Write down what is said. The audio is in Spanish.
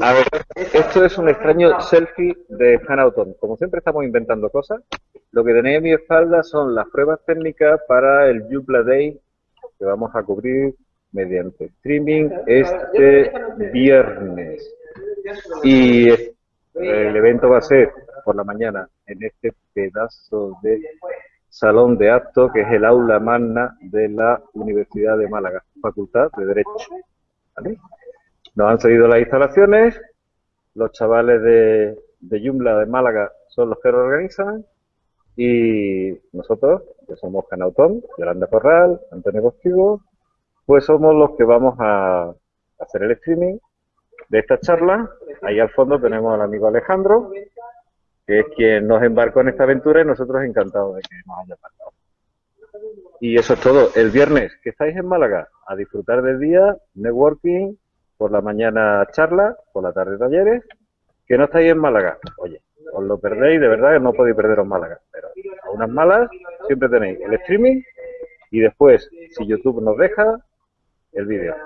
A ver, esto es un extraño selfie de Hanauton. Como siempre estamos inventando cosas, lo que tenéis en mi espalda son las pruebas técnicas para el Joomla Day que vamos a cubrir mediante streaming este viernes. Y el evento va a ser por la mañana en este pedazo de salón de actos que es el aula magna de la Universidad de Málaga, Facultad de Derecho. Nos han cedido las instalaciones, los chavales de, de de Málaga son los que lo organizan y nosotros, que somos Canautón, Yolanda Corral, Antonio Costigo, pues somos los que vamos a hacer el streaming de esta charla. Ahí al fondo tenemos al amigo Alejandro, que es quien nos embarcó en esta aventura y nosotros encantados de que nos haya embarcado. Y eso es todo. El viernes que estáis en Málaga, a disfrutar del día, networking, por la mañana charla, por la tarde talleres. Que no estáis en Málaga, oye, os lo perdéis, de verdad que no podéis perderos Málaga. Pero a unas malas siempre tenéis el streaming y después, si YouTube nos deja, el vídeo.